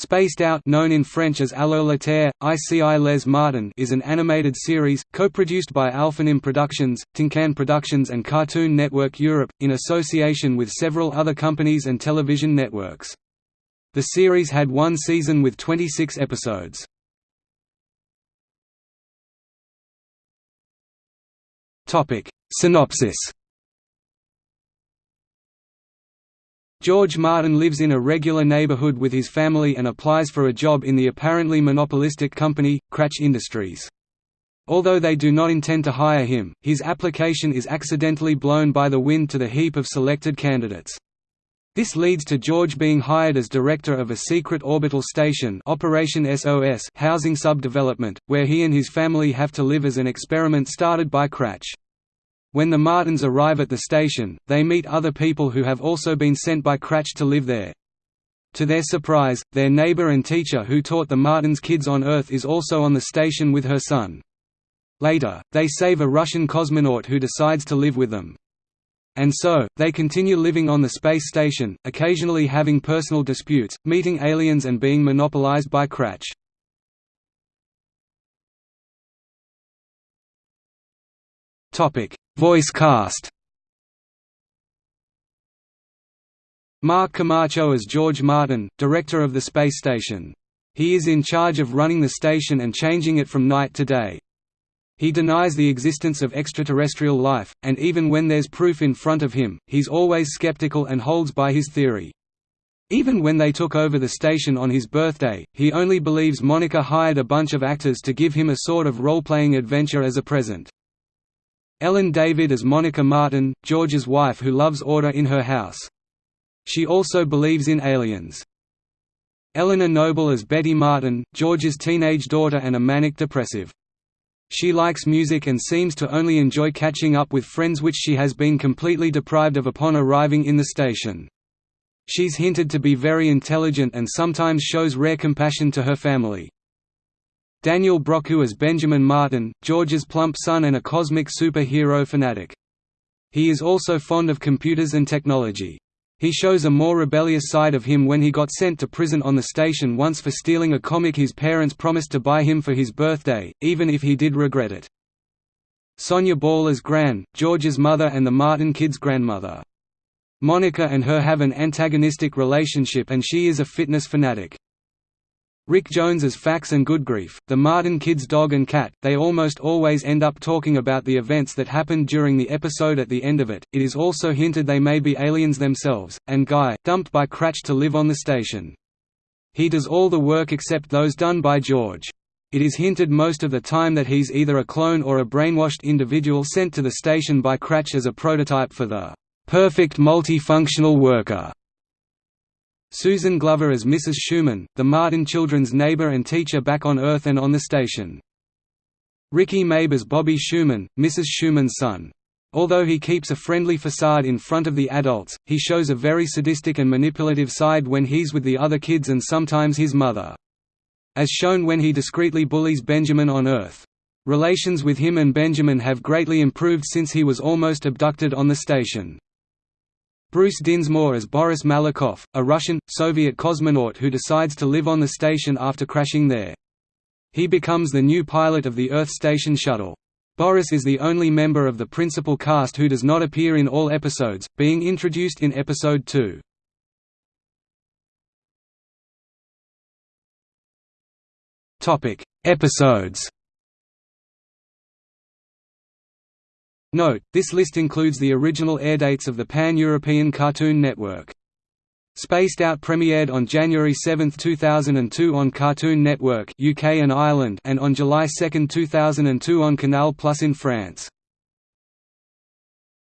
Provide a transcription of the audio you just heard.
Spaced Out known in French as Allo la Terre, ICI Les Martin is an animated series, co-produced by Alphanim Productions, Tooncan Productions and Cartoon Network Europe, in association with several other companies and television networks. The series had one season with 26 episodes. Synopsis George Martin lives in a regular neighborhood with his family and applies for a job in the apparently monopolistic company, Kratch Industries. Although they do not intend to hire him, his application is accidentally blown by the wind to the heap of selected candidates. This leads to George being hired as director of a secret orbital station Operation SOS housing subdevelopment, where he and his family have to live as an experiment started by Kratch. When the Martins arrive at the station, they meet other people who have also been sent by Kratch to live there. To their surprise, their neighbor and teacher who taught the Martins kids on Earth is also on the station with her son. Later, they save a Russian cosmonaut who decides to live with them. And so, they continue living on the space station, occasionally having personal disputes, meeting aliens and being monopolized by Kratch. Voice cast Mark Camacho as George Martin, director of the space station. He is in charge of running the station and changing it from night to day. He denies the existence of extraterrestrial life, and even when there's proof in front of him, he's always skeptical and holds by his theory. Even when they took over the station on his birthday, he only believes Monica hired a bunch of actors to give him a sort of role-playing adventure as a present. Ellen David as Monica Martin, George's wife who loves order in her house. She also believes in aliens. Eleanor Noble as Betty Martin, George's teenage daughter and a manic depressive. She likes music and seems to only enjoy catching up with friends which she has been completely deprived of upon arriving in the station. She's hinted to be very intelligent and sometimes shows rare compassion to her family. Daniel Brochu as Benjamin Martin, George's plump son and a cosmic superhero fanatic. He is also fond of computers and technology. He shows a more rebellious side of him when he got sent to prison on the station once for stealing a comic his parents promised to buy him for his birthday, even if he did regret it. Sonja Ball as Gran, George's mother and the Martin kids' grandmother. Monica and her have an antagonistic relationship and she is a fitness fanatic. Rick Jones as Fax and Goodgrief, the Martin kids' dog and cat, they almost always end up talking about the events that happened during the episode at the end of it. It is also hinted they may be aliens themselves, and Guy, dumped by Kratch to live on the station. He does all the work except those done by George. It is hinted most of the time that he's either a clone or a brainwashed individual sent to the station by Kratch as a prototype for the perfect multifunctional worker. Susan Glover as Mrs. Schumann, the Martin children's neighbor and teacher back on Earth and on the station. Ricky Mabe as Bobby Schumann, Mrs. Schumann's son. Although he keeps a friendly facade in front of the adults, he shows a very sadistic and manipulative side when he's with the other kids and sometimes his mother. As shown when he discreetly bullies Benjamin on Earth. Relations with him and Benjamin have greatly improved since he was almost abducted on the station. Bruce Dinsmore as Boris Malakoff, a Russian, Soviet cosmonaut who decides to live on the station after crashing there. He becomes the new pilot of the Earth Station shuttle. Boris is the only member of the principal cast who does not appear in all episodes, being introduced in episode 2. Episodes Note, this list includes the original airdates of the Pan-European Cartoon Network. Spaced Out premiered on January 7, 2002 on Cartoon Network UK and Ireland and on July 2, 2002 on Canal Plus in France.